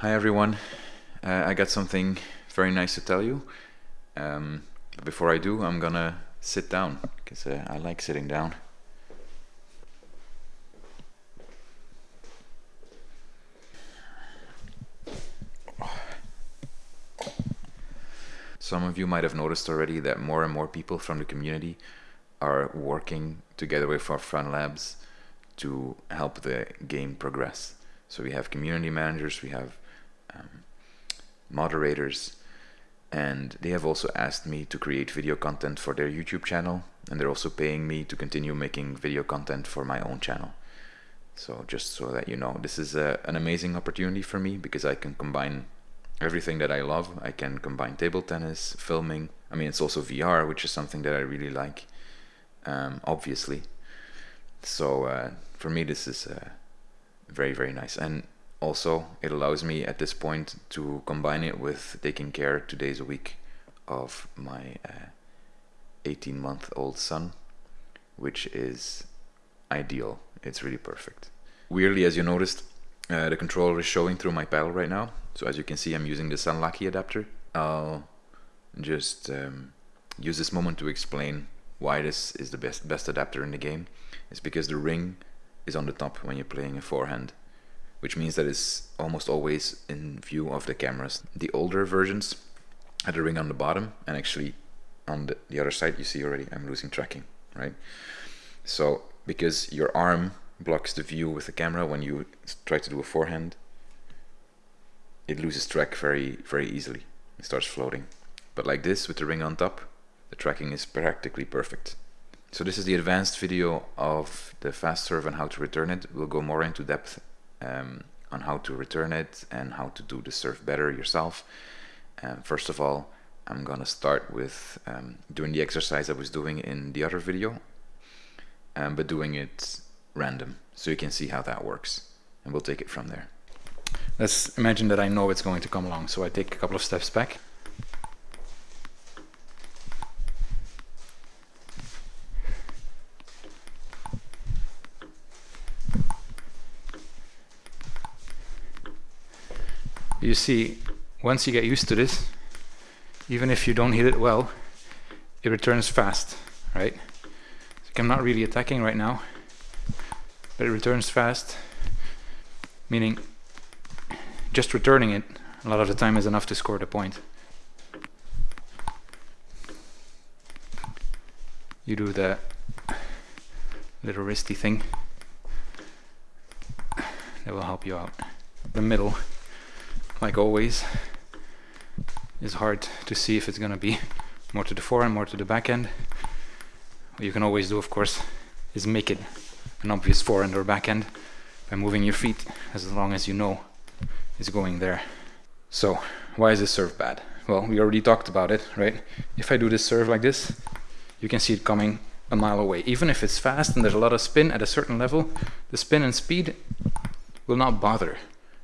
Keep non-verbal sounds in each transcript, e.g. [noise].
Hi everyone, uh, I got something very nice to tell you. Um, but before I do, I'm gonna sit down because uh, I like sitting down. Some of you might have noticed already that more and more people from the community are working together with For Fun Labs to help the game progress. So we have community managers, we have um, moderators, and they have also asked me to create video content for their YouTube channel, and they're also paying me to continue making video content for my own channel. So just so that you know, this is a, an amazing opportunity for me because I can combine everything that I love. I can combine table tennis, filming. I mean, it's also VR, which is something that I really like, um, obviously. So uh, for me, this is uh, very, very nice. And also it allows me at this point to combine it with taking care two days a week of my 18 uh, month old son which is ideal. It's really perfect. Weirdly as you noticed uh, the controller is showing through my paddle right now. So as you can see I'm using the Sunlucky adapter. I'll just um, use this moment to explain why this is the best best adapter in the game. It's because the ring is on the top when you're playing a forehand which means that it's almost always in view of the cameras. The older versions had a ring on the bottom and actually on the, the other side you see already I'm losing tracking, right? So because your arm blocks the view with the camera when you try to do a forehand, it loses track very, very easily. It starts floating. But like this with the ring on top, the tracking is practically perfect. So this is the advanced video of the fast serve and how to return it. We'll go more into depth um, on how to return it and how to do the serve better yourself. Um, first of all, I'm gonna start with um, doing the exercise I was doing in the other video, um, but doing it random, so you can see how that works, and we'll take it from there. Let's imagine that I know it's going to come along, so I take a couple of steps back. You see, once you get used to this, even if you don't hit it well, it returns fast, right? So I'm not really attacking right now, but it returns fast, meaning just returning it a lot of the time is enough to score the point. You do the little wristy thing that will help you out. The middle like always, is hard to see if it's going to be [laughs] more to the forehand, more to the backhand. What you can always do, of course, is make it an obvious forehand or backhand by moving your feet as long as you know it's going there. So, why is this serve bad? Well, we already talked about it, right? If I do this serve like this, you can see it coming a mile away. Even if it's fast and there's a lot of spin at a certain level, the spin and speed will not bother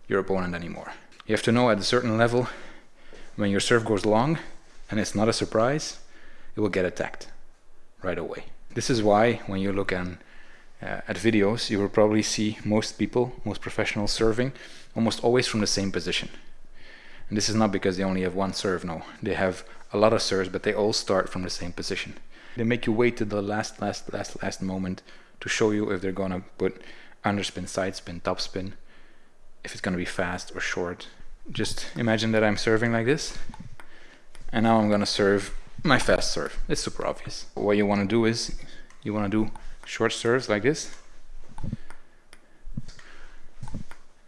your opponent anymore. You have to know at a certain level, when your serve goes long, and it's not a surprise, it will get attacked right away. This is why when you look on, uh, at videos, you will probably see most people, most professionals serving almost always from the same position. And this is not because they only have one serve, no. They have a lot of serves, but they all start from the same position. They make you wait to the last, last, last, last moment to show you if they're gonna put underspin, side spin, top spin, if it's gonna be fast or short, just imagine that I'm serving like this and now I'm gonna serve my fast serve. It's super obvious. What you want to do is you want to do short serves like this.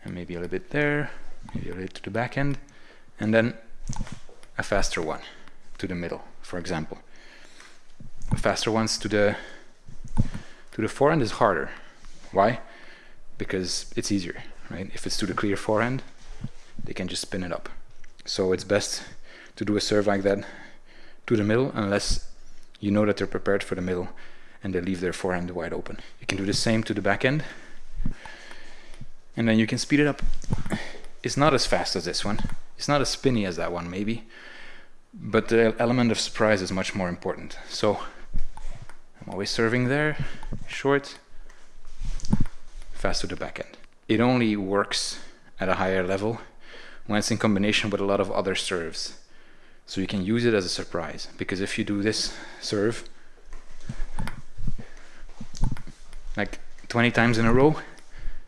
And maybe a little bit there maybe a little to the backhand and then a faster one to the middle for example. Faster ones to the to the forehand is harder. Why? Because it's easier right? If it's to the clear forehand they can just spin it up. So it's best to do a serve like that to the middle unless you know that they're prepared for the middle and they leave their forehand wide open. You can do the same to the backhand and then you can speed it up. It's not as fast as this one. It's not as spinny as that one maybe, but the element of surprise is much more important. So I'm always serving there, short, fast to the backhand. It only works at a higher level when it's in combination with a lot of other serves. So you can use it as a surprise because if you do this serve like 20 times in a row,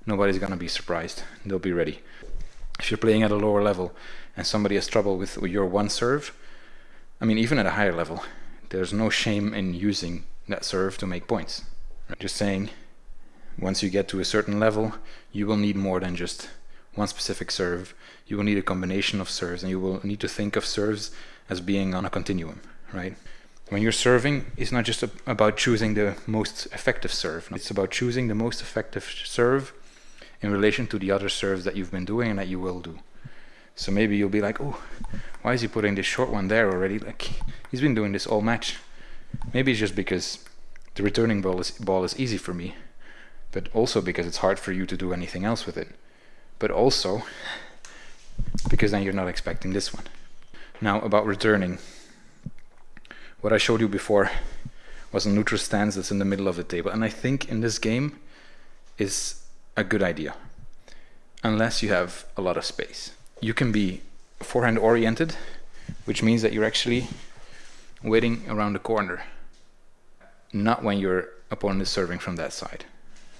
nobody's gonna be surprised. They'll be ready. If you're playing at a lower level and somebody has trouble with your one serve, I mean, even at a higher level, there's no shame in using that serve to make points. Just saying, once you get to a certain level, you will need more than just one specific serve. You will need a combination of serves, and you will need to think of serves as being on a continuum, right? When you're serving, it's not just about choosing the most effective serve. It's about choosing the most effective serve in relation to the other serves that you've been doing and that you will do. So maybe you'll be like, oh, why is he putting this short one there already? Like, he's been doing this all match. Maybe it's just because the returning ball is, ball is easy for me, but also because it's hard for you to do anything else with it. But also because then you're not expecting this one. Now about returning. What I showed you before was a neutral stance that's in the middle of the table. And I think in this game is a good idea. Unless you have a lot of space. You can be forehand oriented, which means that you're actually waiting around the corner. Not when your opponent is serving from that side.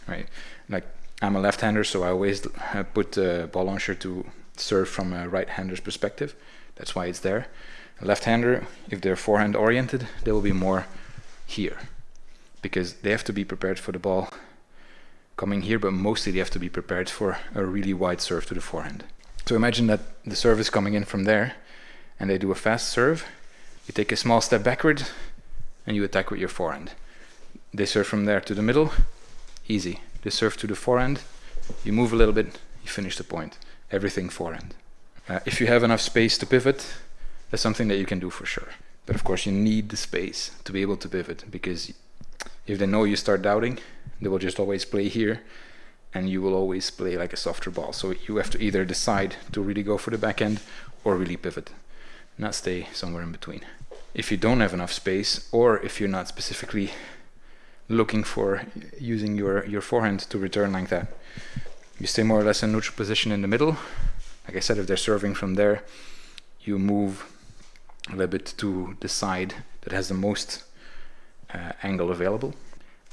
Right? Like I'm a left-hander, so I always put the ball launcher to serve from a right-hander's perspective. That's why it's there. A left-hander, if they're forehand oriented, they will be more here because they have to be prepared for the ball coming here, but mostly they have to be prepared for a really wide serve to the forehand. So imagine that the serve is coming in from there and they do a fast serve. You take a small step backward and you attack with your forehand. They serve from there to the middle, easy. They serve to the forehand, you move a little bit, you finish the point. Everything forehand. Uh, if you have enough space to pivot, that's something that you can do for sure. But of course, you need the space to be able to pivot because if they know you start doubting, they will just always play here and you will always play like a softer ball. So you have to either decide to really go for the backhand or really pivot, not stay somewhere in between. If you don't have enough space or if you're not specifically looking for using your, your forehand to return like that, you stay more or less in neutral position in the middle. Like I said, if they're serving from there, you move a little bit to the side that has the most uh, angle available.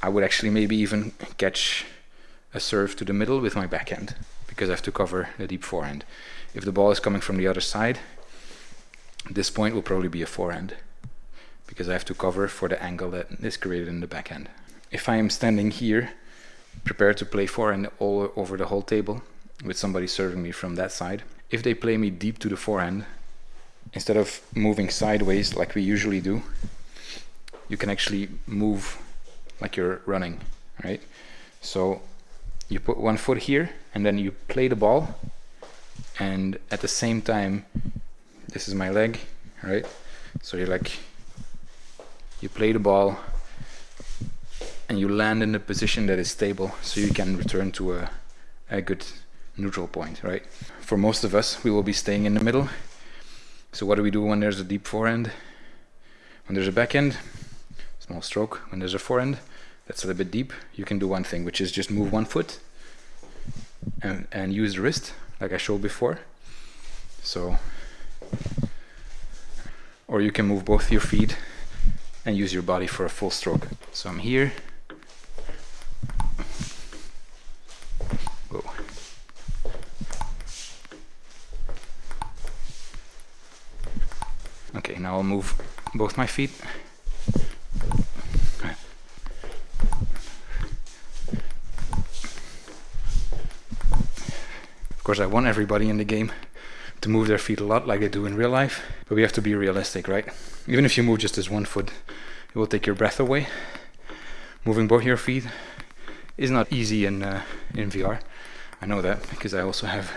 I would actually maybe even catch a serve to the middle with my backhand because I have to cover the deep forehand. If the ball is coming from the other side, this point will probably be a forehand because I have to cover for the angle that is created in the backhand. If I am standing here, prepared to play forehand all over the whole table with somebody serving me from that side, if they play me deep to the forehand, instead of moving sideways like we usually do, you can actually move like you're running, right? So you put one foot here and then you play the ball and at the same time this is my leg, right? So you're like you play the ball and you land in a position that is stable so you can return to a, a good neutral point, right? For most of us, we will be staying in the middle so what do we do when there's a deep forehand? When there's a backhand, small stroke. When there's a forehand, that's a little bit deep. You can do one thing, which is just move one foot and, and use the wrist, like I showed before. So, or you can move both your feet and use your body for a full stroke. So I'm here, Okay, now I'll move both my feet. Of course, I want everybody in the game to move their feet a lot like they do in real life, but we have to be realistic, right? Even if you move just this one foot, it will take your breath away. Moving both your feet is not easy in, uh, in VR. I know that because I also have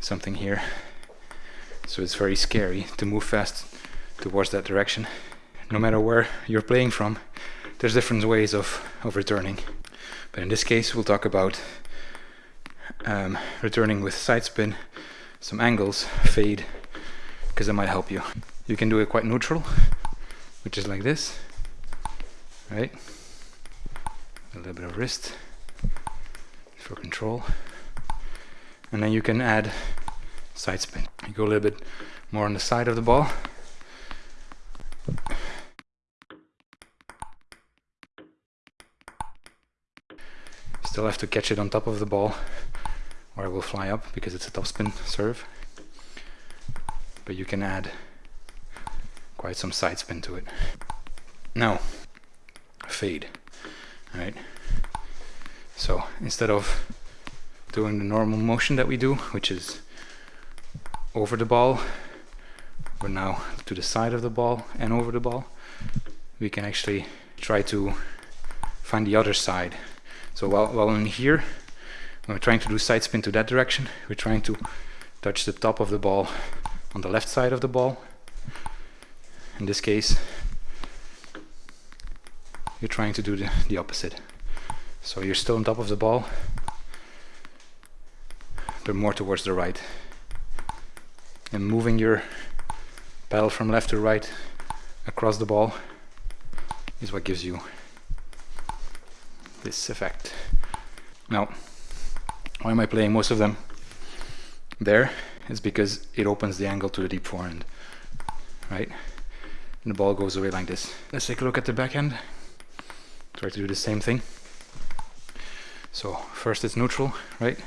something here so it's very scary to move fast towards that direction. No matter where you're playing from, there's different ways of, of returning. But in this case, we'll talk about um, returning with side spin, some angles, fade, because that might help you. You can do it quite neutral, which is like this, right? A little bit of wrist for control. And then you can add side spin. Go a little bit more on the side of the ball. Still have to catch it on top of the ball or it will fly up because it's a topspin serve. But you can add quite some side spin to it. Now, fade, right? So instead of doing the normal motion that we do, which is over the ball, we're now to the side of the ball and over the ball. We can actually try to find the other side. So while, while in here, when we're trying to do side spin to that direction, we're trying to touch the top of the ball on the left side of the ball. In this case, you're trying to do the, the opposite. So you're still on top of the ball, but more towards the right. And moving your paddle from left to right across the ball is what gives you this effect. Now, why am I playing most of them there? Is because it opens the angle to the deep forehand, right? And the ball goes away like this. Let's take a look at the backhand. Try to do the same thing. So first it's neutral, right?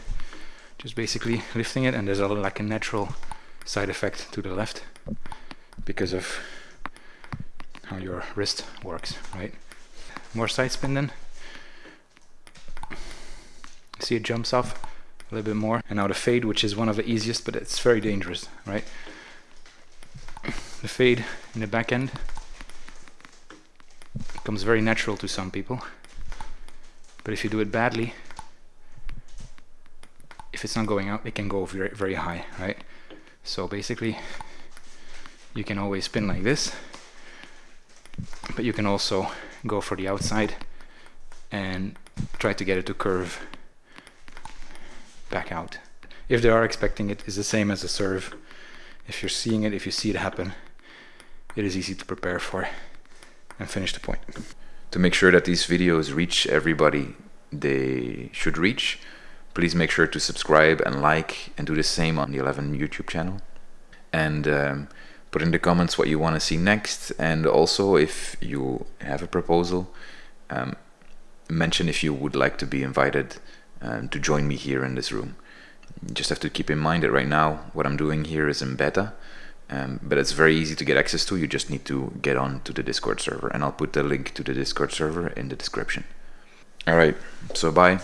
Just basically lifting it and there's a like a natural side effect to the left because of how your wrist works, right? More side spin then. See it jumps off a little bit more. And now the fade, which is one of the easiest, but it's very dangerous, right? The fade in the backhand comes very natural to some people. But if you do it badly, if it's not going out, it can go very, very high, right? So basically, you can always spin like this, but you can also go for the outside and try to get it to curve back out. If they are expecting it, it's the same as a serve. If you're seeing it, if you see it happen, it is easy to prepare for and finish the point. To make sure that these videos reach everybody they should reach, please make sure to subscribe and like and do the same on the 11 YouTube channel. And um, put in the comments what you want to see next and also if you have a proposal, um, mention if you would like to be invited um, to join me here in this room. You just have to keep in mind that right now what I'm doing here is in beta, um, but it's very easy to get access to. You just need to get on to the Discord server, and I'll put the link to the Discord server in the description. All right, so bye.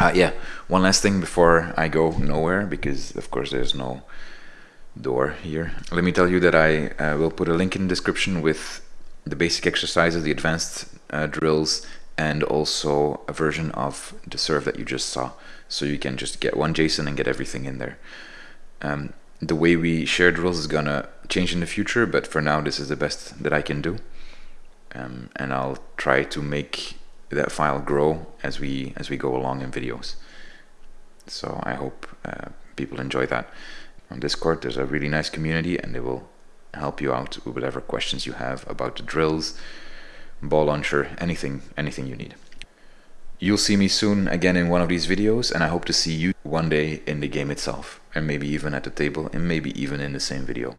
Uh, yeah, one last thing before I go nowhere, because of course there's no door here. Let me tell you that I uh, will put a link in the description with the basic exercises, the advanced uh, drills, and also a version of the serve that you just saw. So you can just get one JSON and get everything in there. Um, the way we share drills is gonna change in the future, but for now this is the best that I can do. Um, and I'll try to make that file grow as we as we go along in videos. So I hope uh, people enjoy that. On Discord there's a really nice community and they will help you out with whatever questions you have about the drills, ball launcher, anything, anything you need. You'll see me soon again in one of these videos and I hope to see you one day in the game itself and maybe even at the table and maybe even in the same video.